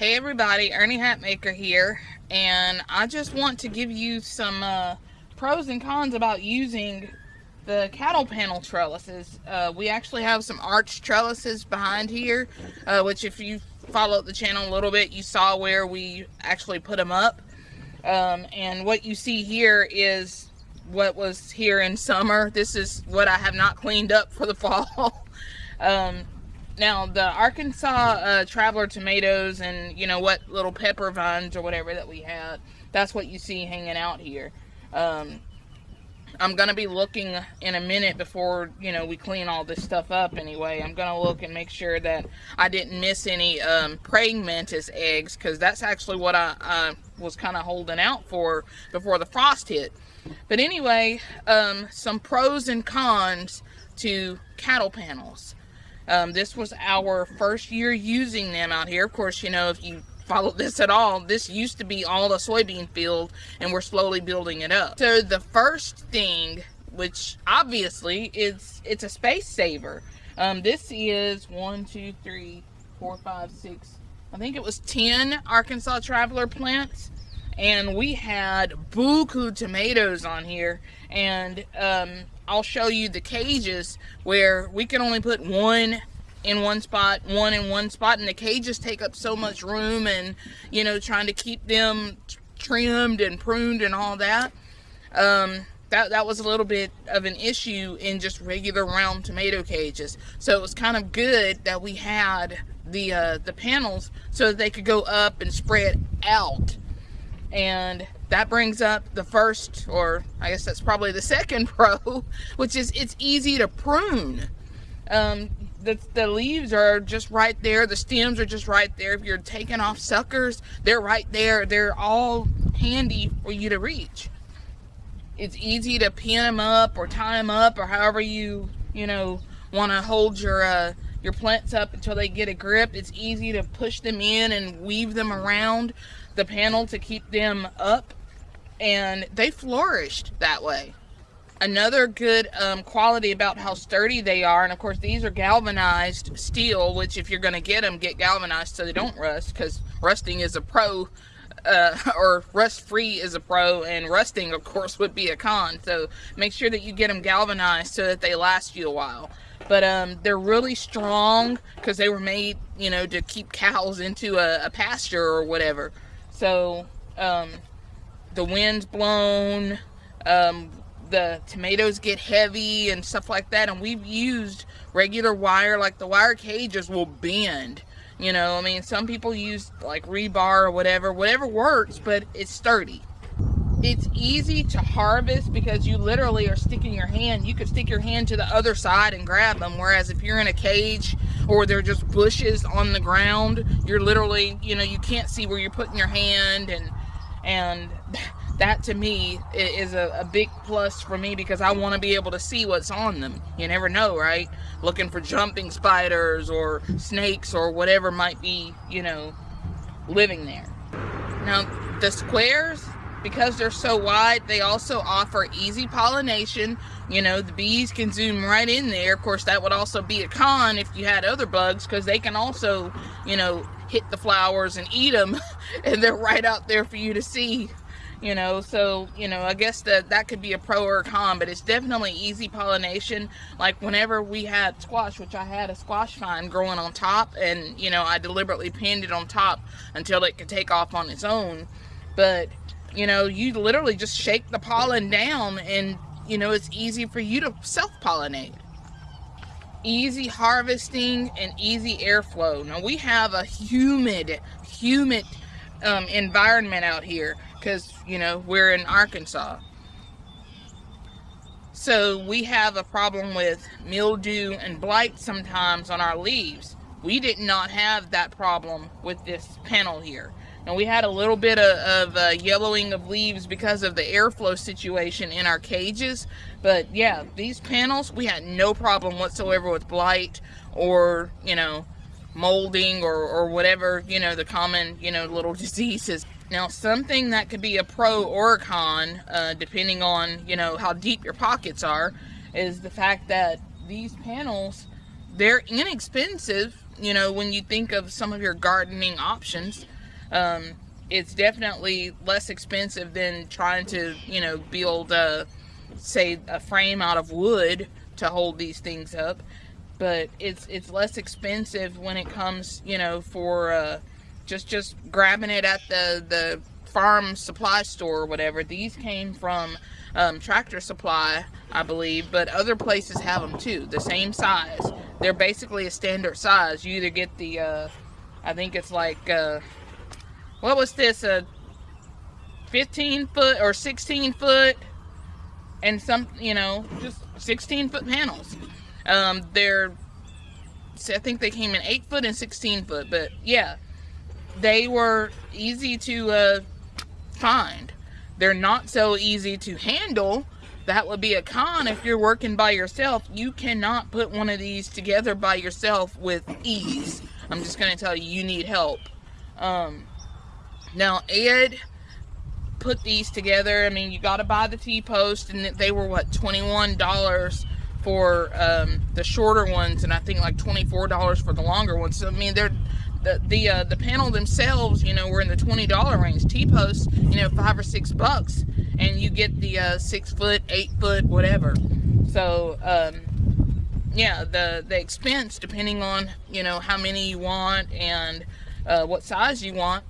Hey everybody, Ernie Hatmaker here, and I just want to give you some uh, pros and cons about using the cattle panel trellises. Uh, we actually have some arch trellises behind here, uh, which if you followed the channel a little bit, you saw where we actually put them up. Um, and what you see here is what was here in summer. This is what I have not cleaned up for the fall. um, now, the Arkansas uh, Traveler tomatoes and, you know, what little pepper vines or whatever that we had, that's what you see hanging out here. Um, I'm going to be looking in a minute before, you know, we clean all this stuff up anyway. I'm going to look and make sure that I didn't miss any um, praying mantis eggs because that's actually what I, was kind of holding out for before the frost hit. But anyway, um, some pros and cons to cattle panels. Um, this was our first year using them out here. Of course, you know, if you follow this at all, this used to be all a soybean field and we're slowly building it up. So the first thing, which obviously is, it's a space saver. Um, this is one, two, three, four, five, six, I think it was 10 Arkansas Traveler plants and we had buku tomatoes on here and um, I'll show you the cages where we can only put one in one spot, one in one spot, and the cages take up so much room and, you know, trying to keep them trimmed and pruned and all that. Um, that, that was a little bit of an issue in just regular round tomato cages. So it was kind of good that we had the, uh, the panels so that they could go up and spread out. And that brings up the first, or I guess that's probably the second pro, which is it's easy to prune. Um, the, the leaves are just right there. The stems are just right there. If you're taking off suckers, they're right there. They're all handy for you to reach. It's easy to pin them up or tie them up or however you, you know, want to hold your, uh, your plants up until they get a grip. It's easy to push them in and weave them around the panel to keep them up and they flourished that way. Another good um, quality about how sturdy they are, and of course these are galvanized steel, which if you're going to get them, get galvanized so they don't rust, because rusting is a pro, uh, or rust-free is a pro, and rusting, of course, would be a con. So make sure that you get them galvanized so that they last you a while. But um, they're really strong because they were made, you know, to keep cows into a, a pasture or whatever. So um, the wind's blown, um, the tomatoes get heavy and stuff like that. And we've used regular wire, like the wire cages will bend. You know, I mean, some people use like rebar or whatever, whatever works, but it's sturdy. It's easy to harvest because you literally are sticking your hand. You could stick your hand to the other side and grab them. Whereas if you're in a cage or they're just bushes on the ground, you're literally, you know, you can't see where you're putting your hand and and that to me is a, a big plus for me because I want to be able to see what's on them. You never know, right? Looking for jumping spiders or snakes or whatever might be, you know, living there. Now, the squares, because they're so wide, they also offer easy pollination. You know, the bees can zoom right in there. Of course, that would also be a con if you had other bugs because they can also, you know, hit the flowers and eat them and they're right out there for you to see you know? So you know i guess that that could be a pro or a con but it's definitely easy pollination. Like whenever we had squash which i had a squash vine growing on top and you know i deliberately pinned it on top until it could take off on its own. But you know you literally just shake the pollen down and you know it's easy for you to self-pollinate easy harvesting and easy airflow. Now we have a humid, humid um, environment out here because, you know, we're in Arkansas. So we have a problem with mildew and blight sometimes on our leaves. We did not have that problem with this panel here. And we had a little bit of, of uh, yellowing of leaves because of the airflow situation in our cages. But yeah, these panels, we had no problem whatsoever with blight or, you know, molding or, or whatever, you know, the common, you know, little diseases. Now, something that could be a pro or a con, uh, depending on, you know, how deep your pockets are, is the fact that these panels they're inexpensive, you know, when you think of some of your gardening options. Um, it's definitely less expensive than trying to, you know, build a, say, a frame out of wood to hold these things up. But it's it's less expensive when it comes, you know, for uh, just just grabbing it at the the farm supply store or whatever. These came from um, Tractor Supply, I believe, but other places have them too, the same size. They're basically a standard size. You either get the, uh, I think it's like, uh, what was this, a 15 foot or 16 foot and some, you know, just 16 foot panels. Um, they're, I think they came in 8 foot and 16 foot, but yeah, they were easy to uh, find. They're not so easy to handle. That would be a con if you're working by yourself. You cannot put one of these together by yourself with ease. I'm just going to tell you, you need help. Um, now, Ed put these together. I mean, you got to buy the T-post, and they were, what, $21 for um, the shorter ones, and I think like $24 for the longer ones. So, I mean, they're the the uh, the panel themselves, you know, were in the twenty dollar range. T posts, you know, five or six bucks, and you get the uh, six foot, eight foot, whatever. So, um, yeah, the the expense depending on you know how many you want and uh, what size you want.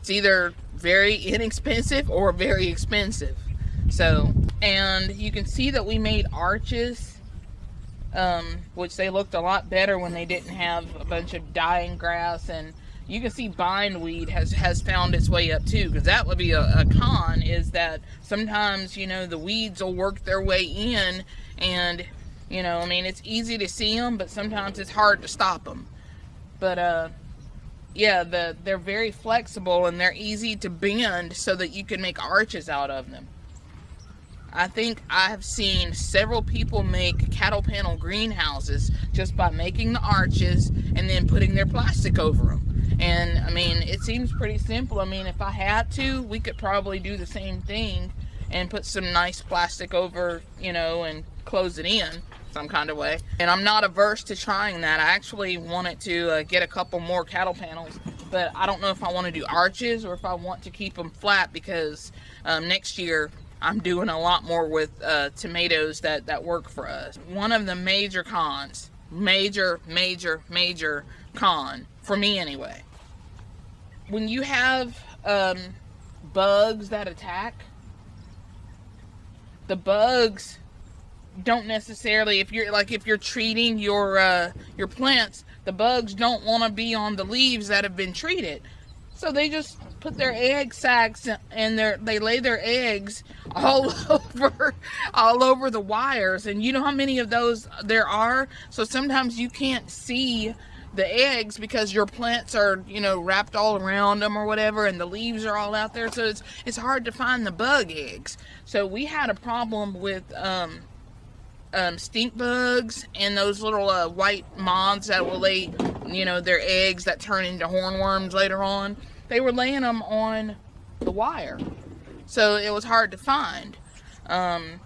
It's either very inexpensive or very expensive. So, and you can see that we made arches um, which they looked a lot better when they didn't have a bunch of dying grass and you can see bindweed has has found its way up too because that would be a, a, con is that sometimes you know the weeds will work their way in and you know i mean it's easy to see them but sometimes it's hard to stop them but uh yeah the they're very flexible and they're easy to bend so that you can make arches out of them I think I have seen several people make cattle panel greenhouses just by making the arches and then putting their plastic over them. And I mean, it seems pretty simple. I mean, if I had to, we could probably do the same thing and put some nice plastic over, you know, and close it in some kind of way. And I'm not averse to trying that. I actually wanted to uh, get a couple more cattle panels, but I don't know if I want to do arches or if I want to keep them flat because um, next year I'm doing a lot more with uh, tomatoes that, that work for us. One of the major cons, major, major, major con, for me anyway, when you have um, bugs that attack, the bugs don't necessarily if you're like if you're treating your uh, your plants the bugs don't want to be on the leaves that have been treated. So they just put their egg sacs and their they lay their eggs all over all over the wires. And you know how many of those there are? So sometimes you can't see the eggs because your plants are you know wrapped all around them or whatever and the leaves are all out there so it's it's hard to find the bug eggs so we had a problem with um, um, stink bugs and those little uh, white moths that will lay you know their eggs that turn into hornworms later on they were laying them on the wire. So it was hard to find. Um,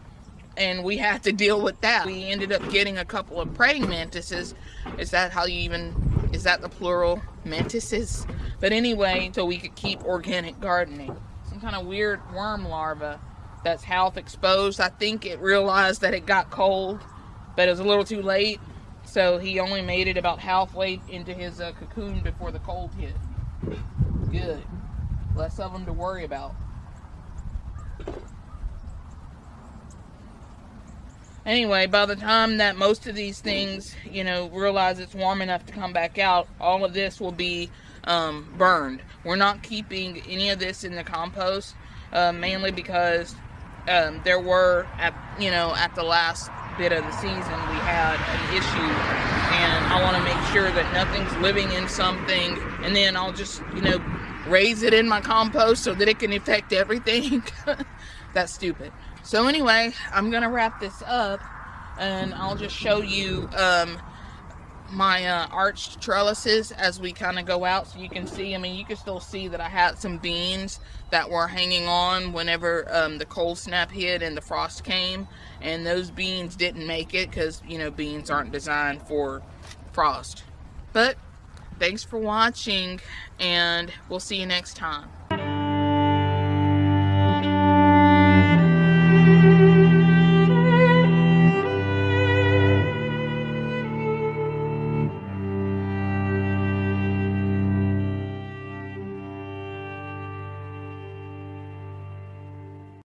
and we had to deal with that. We ended up getting a couple of praying mantises. Is that how you even, is that the plural? Mantises? But anyway, so we could keep organic gardening. Some kind of weird worm larva that's half exposed. I think it realized that it got cold, but it was a little too late. So he only made it about halfway into his uh, cocoon before the cold hit. Good. Less of them to worry about. Anyway, by the time that most of these things, you know, realize it's warm enough to come back out, all of this will be um, burned. We're not keeping any of this in the compost, uh, mainly because um, there were, at you know, at the last bit of the season, we had an issue, and I want to make sure that nothing's living in something, and then I'll just, you know, raise it in my compost so that it can affect everything. That's stupid. So anyway, I'm going to wrap this up and I'll just show you um, my uh, arched trellises as we kind of go out so you can see. I mean you can still see that I had some beans that were hanging on whenever um, the cold snap hit and the frost came and those beans didn't make it because you know beans aren't designed for frost. But thanks for watching and we'll see you next time